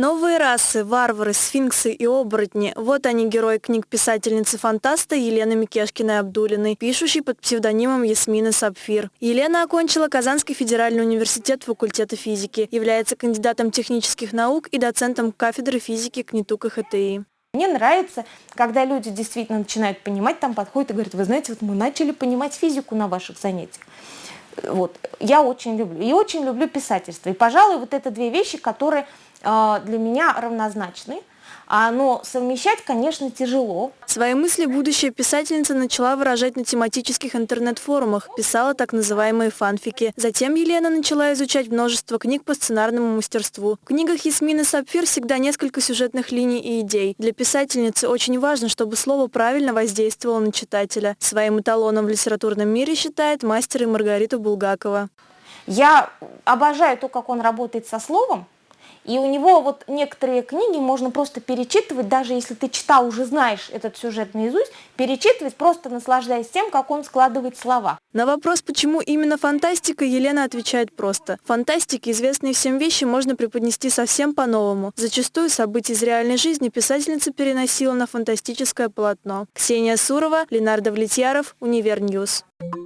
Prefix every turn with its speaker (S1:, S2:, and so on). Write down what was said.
S1: Новые расы, варвары, сфинксы и оборотни – вот они герои книг писательницы-фантаста Елены Микешкиной-Абдулиной, пишущей под псевдонимом Ясмина Сапфир. Елена окончила Казанский федеральный университет факультета физики, является кандидатом технических наук и доцентом кафедры физики КНИТУ КХТИ.
S2: Мне нравится, когда люди действительно начинают понимать, там подходят и говорят, вы знаете, вот мы начали понимать физику на ваших занятиях. Вот. Я очень люблю. И очень люблю писательство. И, пожалуй, вот это две вещи, которые а, для меня равнозначны. А, но совмещать, конечно, тяжело.
S1: Свои мысли будущая писательница начала выражать на тематических интернет-форумах, писала так называемые фанфики. Затем Елена начала изучать множество книг по сценарному мастерству. В книгах Ясмины Сапфир всегда несколько сюжетных линий и идей. Для писательницы очень важно, чтобы слово правильно воздействовало на читателя. Своим эталоном в литературном мире считает мастер и Маргариту Булгакова.
S2: Я обожаю то, как он работает со словом, и у него вот некоторые книги можно просто перечитывать, даже если ты читал, уже знаешь этот сюжет наизусть, перечитывать, просто наслаждаясь тем, как он складывает слова.
S1: На вопрос, почему именно фантастика, Елена отвечает просто. Фантастике известные всем вещи можно преподнести совсем по-новому. Зачастую события из реальной жизни писательница переносила на фантастическое полотно. Ксения Сурова, Ленар Давлетьяров, Univer News. Thank